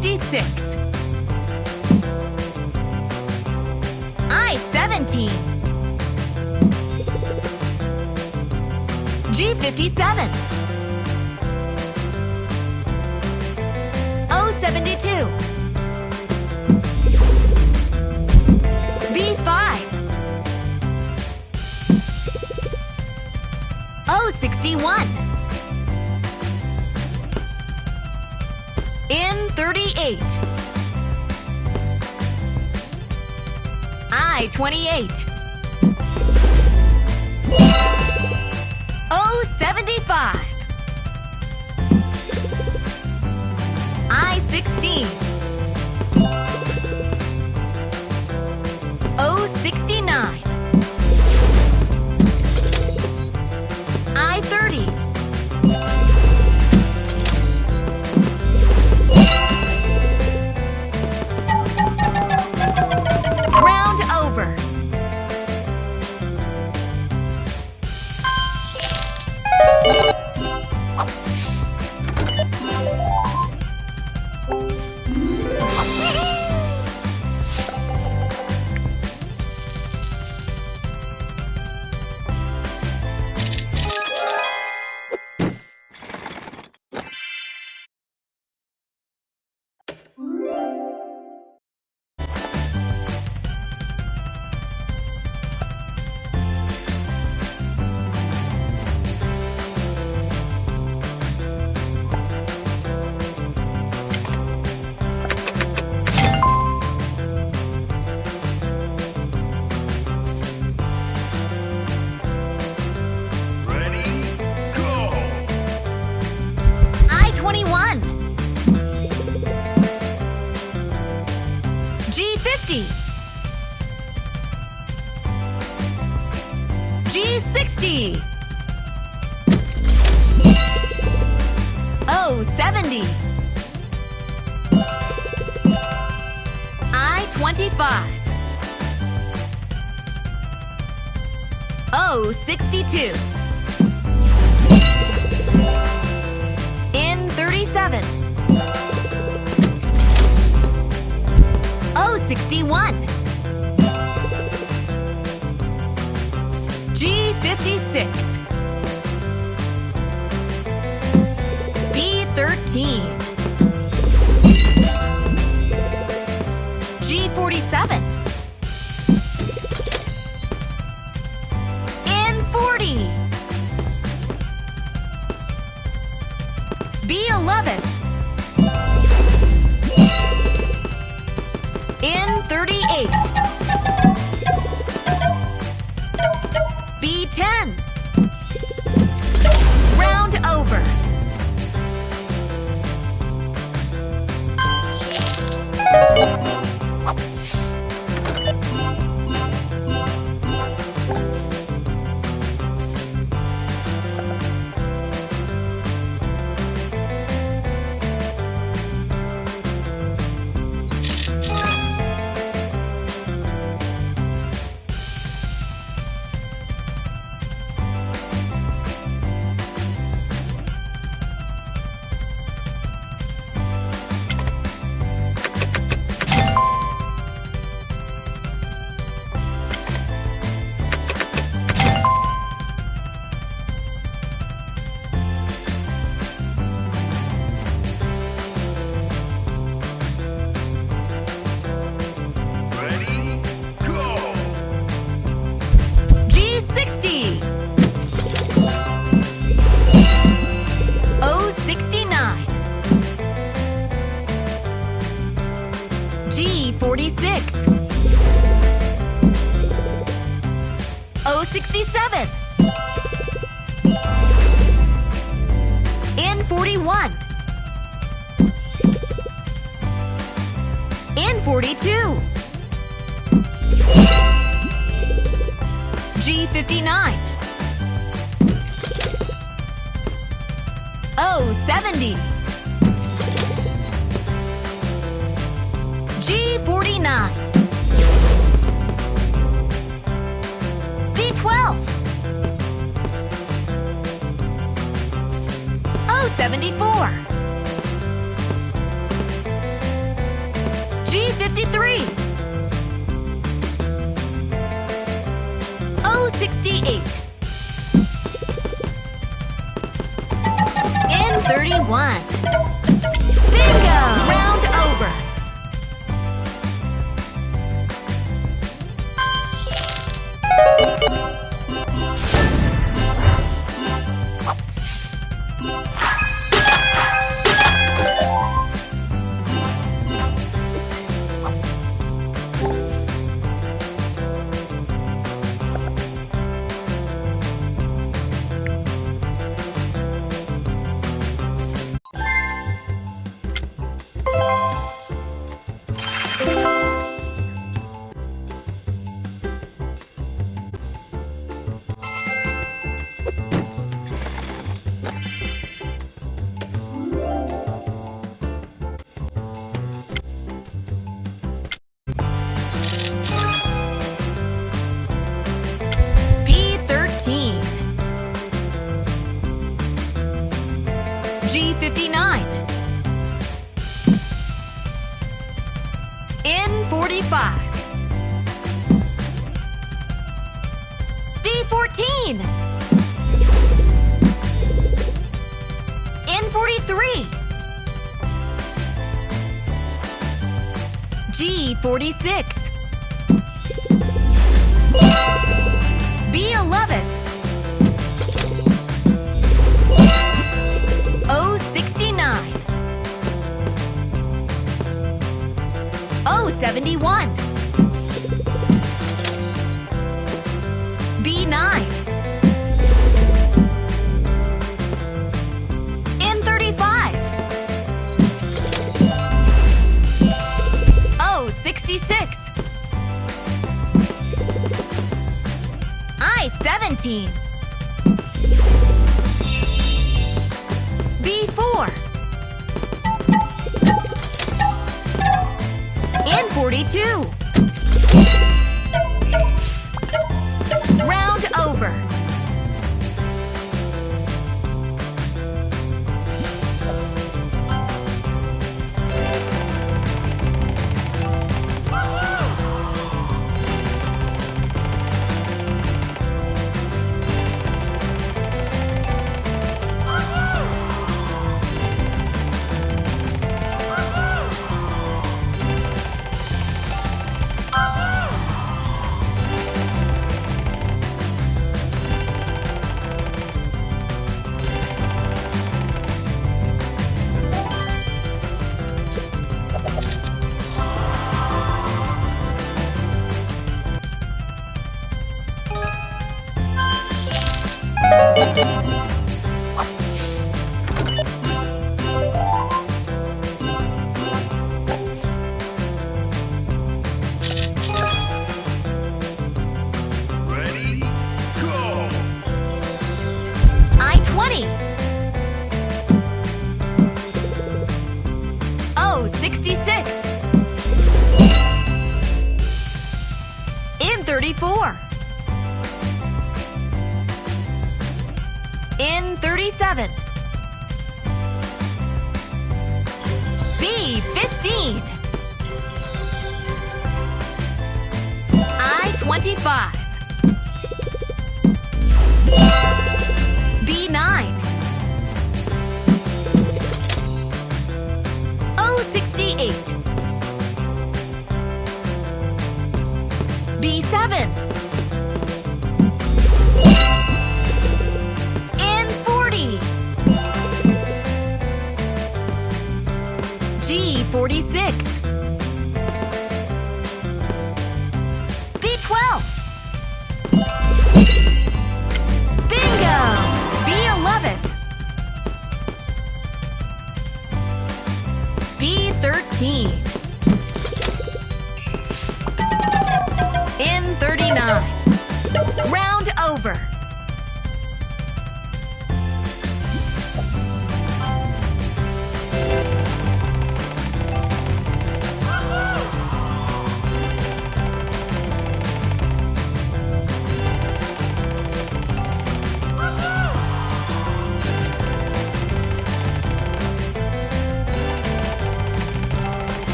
56. I-17. G-57. O-72. B5. O61. N38. I-28. O75. I-16. O69. I-30. G60. O70. I-25. O62. N37. O61. G56. B13. G47. N40. B11. N38. B10. Round over. G46. O67. N41. N42. G59. O70. G49. B12. O74. G53. O68. N31. B14. N43. G46. B11. O69. O71. B9. N35. O66. I-17. B4. N42. Ready? N37. B15. I-25. B9.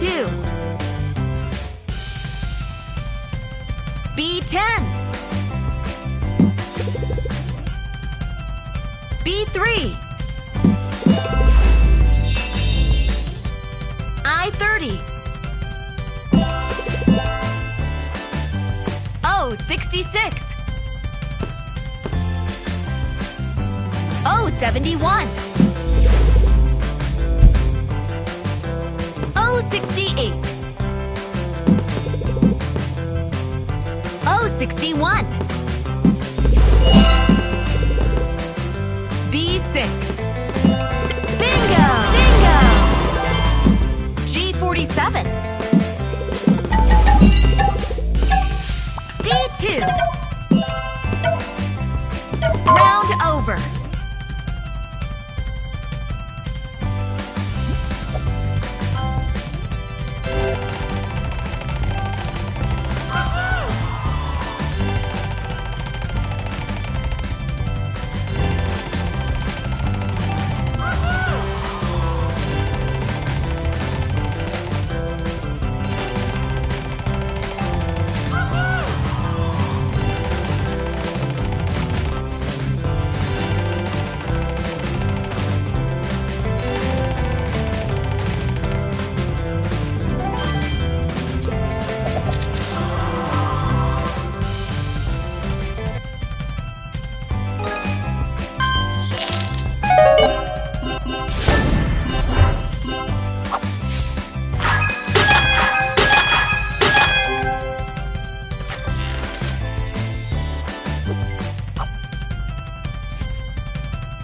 2. B10. B3. I30. O66. O71. 61.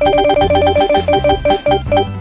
フフフフ。